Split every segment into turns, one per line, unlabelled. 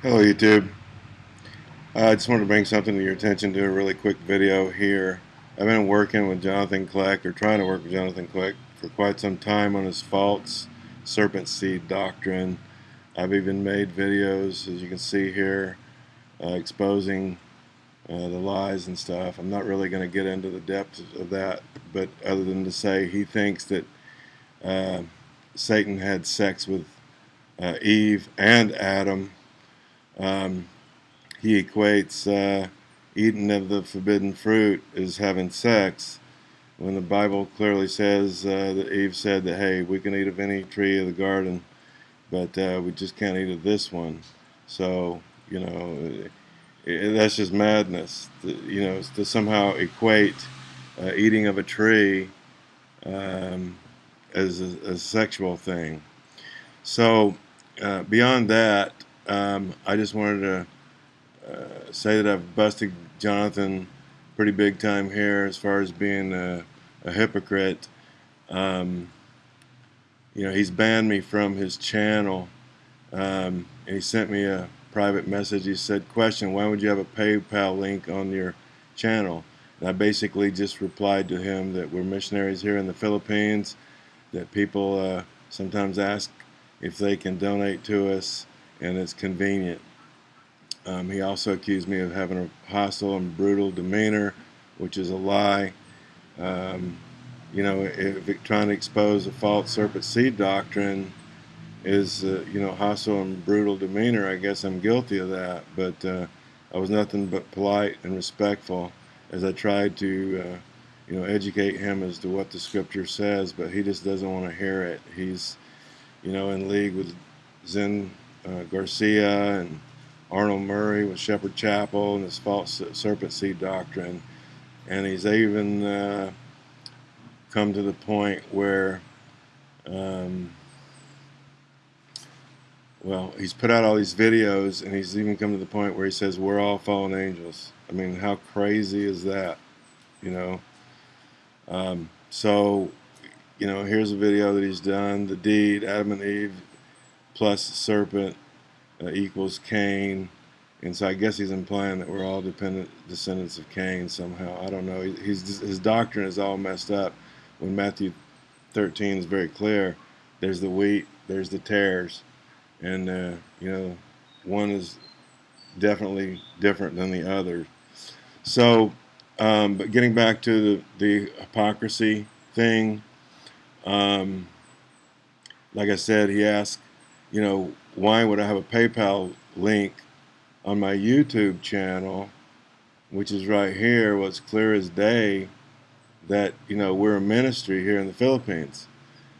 Hello YouTube. Uh, I just wanted to bring something to your attention to a really quick video here. I've been working with Jonathan Kleck, or trying to work with Jonathan Kleck, for quite some time on his false serpent seed doctrine. I've even made videos, as you can see here, uh, exposing uh, the lies and stuff. I'm not really going to get into the depths of that, but other than to say he thinks that uh, Satan had sex with uh, Eve and Adam um, he equates uh, eating of the forbidden fruit as having sex when the Bible clearly says uh, that Eve said that, hey, we can eat of any tree of the garden, but uh, we just can't eat of this one. So, you know, that's just madness, to, you know, to somehow equate uh, eating of a tree um, as a, a, sexual thing. So, uh, beyond that, um, I just wanted to uh, say that I've busted Jonathan pretty big time here as far as being a, a hypocrite. Um, you know, he's banned me from his channel, um, and he sent me a private message. He said, question, why would you have a PayPal link on your channel? And I basically just replied to him that we're missionaries here in the Philippines, that people uh, sometimes ask if they can donate to us and it's convenient. Um, he also accused me of having a hostile and brutal demeanor, which is a lie. Um, you know, if trying to expose a false serpent seed doctrine is, uh, you know, hostile and brutal demeanor, I guess I'm guilty of that. But uh, I was nothing but polite and respectful as I tried to, uh, you know, educate him as to what the scripture says. But he just doesn't want to hear it. He's, you know, in league with Zen uh, Garcia and Arnold Murray with Shepherd Chapel and his false serpent seed doctrine. And he's even uh, come to the point where, um, well, he's put out all these videos and he's even come to the point where he says, we're all fallen angels. I mean, how crazy is that? You know? Um, so, you know, here's a video that he's done, the deed, Adam and Eve plus serpent uh, equals Cain. And so I guess he's implying that we're all dependent descendants of Cain somehow. I don't know. He's, his doctrine is all messed up. When Matthew 13 is very clear, there's the wheat, there's the tares, and uh, you know, one is definitely different than the other. So, um, but getting back to the, the hypocrisy thing, um, like I said, he asked you know, why would I have a PayPal link on my YouTube channel, which is right here, what's clear as day, that, you know, we're a ministry here in the Philippines.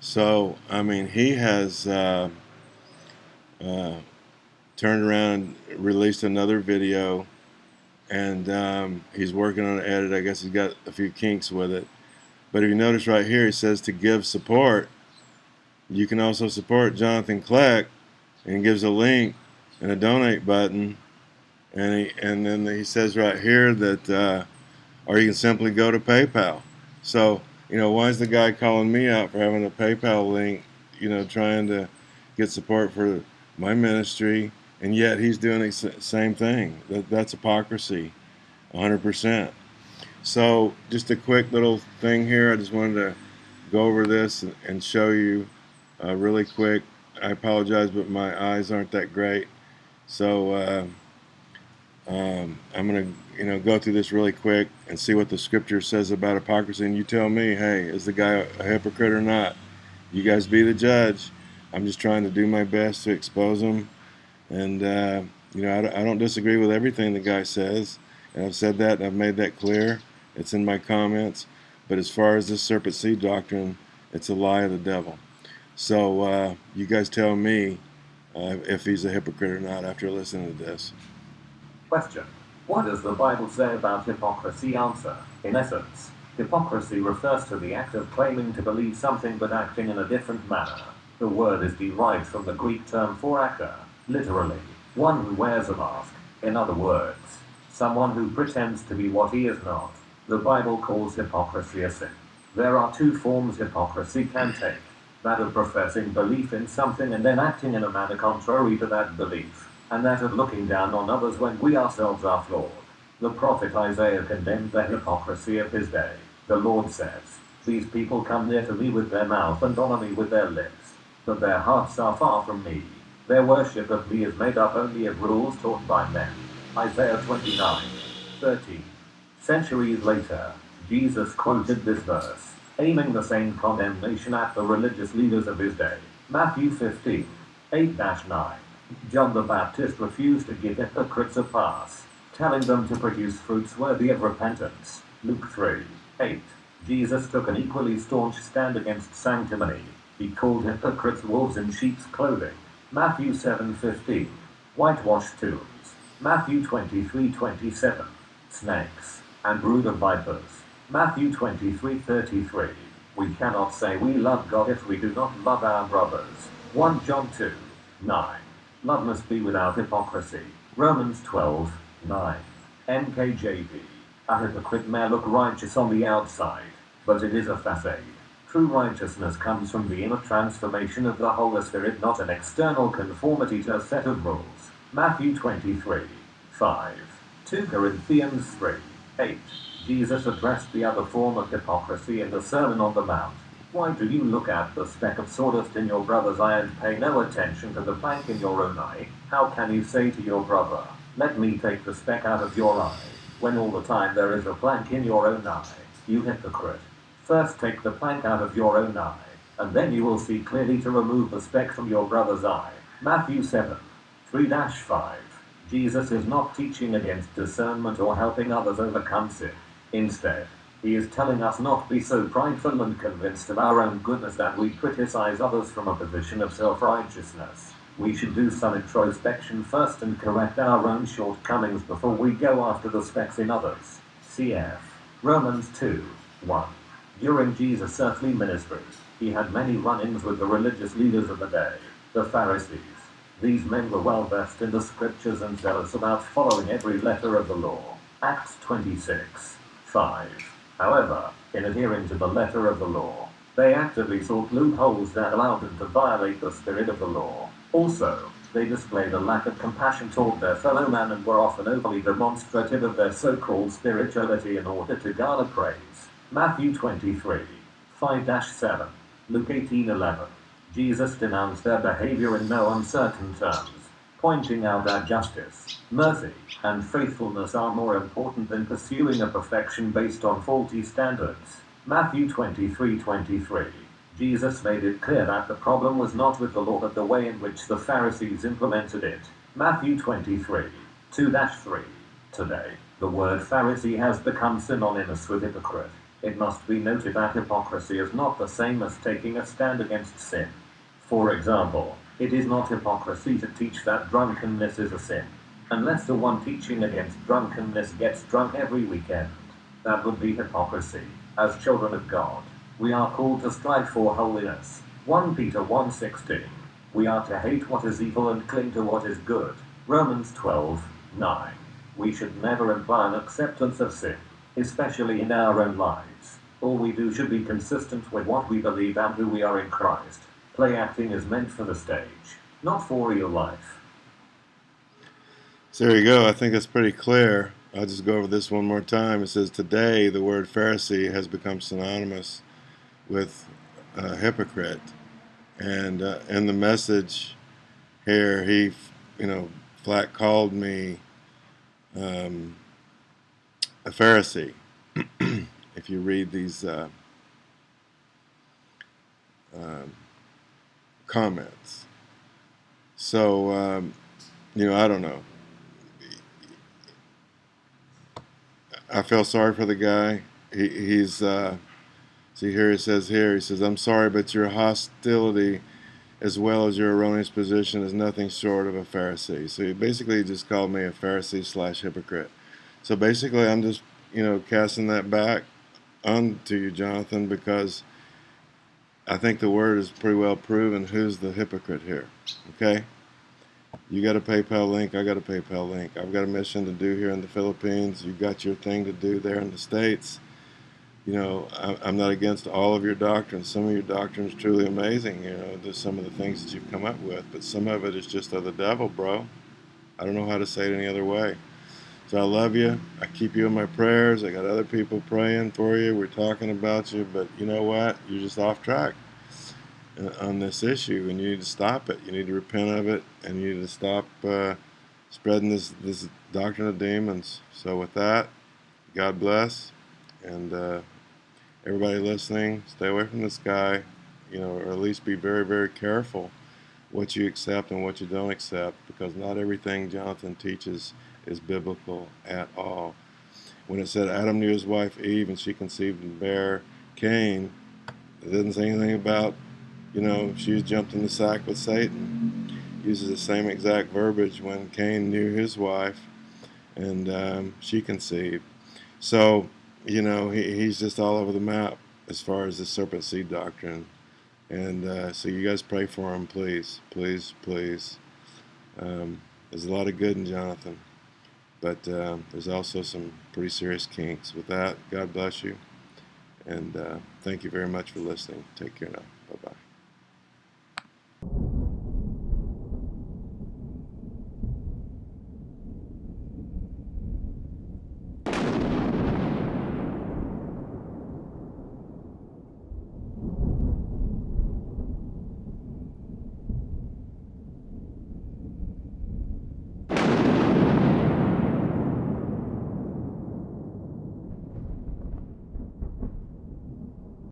So, I mean, he has uh, uh, turned around and released another video, and um, he's working on an edit. I guess he's got a few kinks with it. But if you notice right here, he says to give support, you can also support Jonathan Kleck and gives a link and a donate button. And he and then he says right here that uh, or you can simply go to PayPal. So you know why is the guy calling me out for having a PayPal link you know trying to get support for my ministry? And yet he's doing the same thing. That, that's hypocrisy 100% so just a quick little thing here. I just wanted to go over this and show you uh, really quick. I apologize, but my eyes aren't that great. So uh, um, I'm going to you know, go through this really quick and see what the scripture says about hypocrisy. And you tell me, hey, is the guy a hypocrite or not? You guys be the judge. I'm just trying to do my best to expose him. And, uh, you know, I, I don't disagree with everything the guy says. And I've said that and I've made that clear. It's in my comments. But as far as this serpent seed doctrine, it's a lie of the devil. So uh, you guys tell me uh, if he's a hypocrite or not after listening to this.
Question. What does the Bible say about hypocrisy? Answer. In essence, hypocrisy refers to the act of claiming to believe something but acting in a different manner. The word is derived from the Greek term phoraka, literally, one who wears a mask. In other words, someone who pretends to be what he is not. The Bible calls hypocrisy a sin. There are two forms hypocrisy can take that of professing belief in something and then acting in a manner contrary to that belief, and that of looking down on others when we ourselves are flawed. The prophet Isaiah condemned the hypocrisy of his day. The Lord says, These people come near to me with their mouth and honor me with their lips, but their hearts are far from me. Their worship of me is made up only of rules taught by men. Isaiah 29, 13. Centuries later, Jesus quoted this verse, aiming the same condemnation at the religious leaders of his day. Matthew 15, 8 9. John the Baptist refused to give hypocrites a pass, telling them to produce fruits worthy of repentance. Luke 3, 8. Jesus took an equally staunch stand against sanctimony. He called hypocrites wolves in sheep's clothing. Matthew 7:15. Whitewashed tombs. Matthew 23:27. Snakes and brood of vipers. Matthew 23:33. We cannot say we love God if we do not love our brothers. 1 John 2, 9. Love must be without hypocrisy. Romans 12, 9. NKJV. A hypocrite may look righteous on the outside, but it is a facade. True righteousness comes from the inner transformation of the Holy Spirit, not an external conformity to a set of rules. Matthew 23, 5. 2 Corinthians 3, 8. Jesus addressed the other form of hypocrisy in the Sermon on the Mount. Why do you look at the speck of sawdust in your brother's eye and pay no attention to the plank in your own eye? How can you say to your brother, Let me take the speck out of your eye, when all the time there is a plank in your own eye? You hypocrite. First take the plank out of your own eye, and then you will see clearly to remove the speck from your brother's eye. Matthew 7, 3 5. Jesus is not teaching against discernment or helping others overcome sin. Instead, he is telling us not to be so prideful and convinced of our own goodness that we criticize others from a position of self-righteousness. We should do some introspection first and correct our own shortcomings before we go after the specks in others. Cf. Romans 2, 1. During Jesus' earthly ministry, he had many run-ins with the religious leaders of the day, the Pharisees. These men were well versed in the scriptures and zealous about following every letter of the law. Acts 26. 5. However, in adhering to the letter of the law, they actively sought loopholes that allowed them to violate the spirit of the law. Also, they displayed a lack of compassion toward their fellow man and were often overly demonstrative of their so-called spirituality in order to garner praise. Matthew 23, 5-7, Luke 18:11. Jesus denounced their behavior in no uncertain terms pointing out that justice, mercy, and faithfulness are more important than pursuing a perfection based on faulty standards. Matthew 23:23. Jesus made it clear that the problem was not with the law but the way in which the Pharisees implemented it. Matthew 23, 2-3. Today, the word Pharisee has become synonymous with hypocrite. It must be noted that hypocrisy is not the same as taking a stand against sin. For example, it is not hypocrisy to teach that drunkenness is a sin, unless the one teaching against drunkenness gets drunk every weekend. That would be hypocrisy. As children of God, we are called to strive for holiness. 1 Peter 1.16 We are to hate what is evil and cling to what is good. Romans 12.9 We should never imply an acceptance of sin, especially in our own lives. All we do should be consistent with what we believe and who we are in Christ. Play acting is meant for the stage, not for real life.
So there you go. I think that's pretty clear. I'll just go over this one more time. It says, Today the word Pharisee has become synonymous with hypocrite. And uh, in the message here, he, you know, flat called me um, a Pharisee. if you read these uh, um, comments. So, um, you know, I don't know. I feel sorry for the guy. He, he's, uh, see here he says here, he says, I'm sorry, but your hostility as well as your erroneous position is nothing short of a Pharisee. So he basically just called me a Pharisee slash hypocrite. So basically I'm just, you know, casting that back onto you, Jonathan, because I think the word is pretty well proven who's the hypocrite here. Okay? You got a PayPal link, I got a PayPal link. I've got a mission to do here in the Philippines. You've got your thing to do there in the States. You know, I'm not against all of your doctrines. Some of your doctrines truly amazing. You know, there's some of the things that you've come up with, but some of it is just of the devil, bro. I don't know how to say it any other way. So I love you. I keep you in my prayers. I got other people praying for you. We're talking about you, but you know what? You're just off track on this issue, and you need to stop it. You need to repent of it, and you need to stop uh, spreading this this doctrine of demons. So with that, God bless, and uh, everybody listening, stay away from this guy. You know, or at least be very very careful what you accept and what you don't accept, because not everything Jonathan teaches is biblical at all. When it said Adam knew his wife Eve and she conceived and bare Cain, it didn't say anything about, you know, she jumped in the sack with Satan. Uses the same exact verbiage when Cain knew his wife and um, she conceived. So, you know, he, he's just all over the map as far as the serpent seed doctrine. And uh, so you guys pray for him, please, please, please. Um, there's a lot of good in Jonathan. But uh, there's also some pretty serious kinks. With that, God bless you. And uh, thank you very much for listening. Take care now.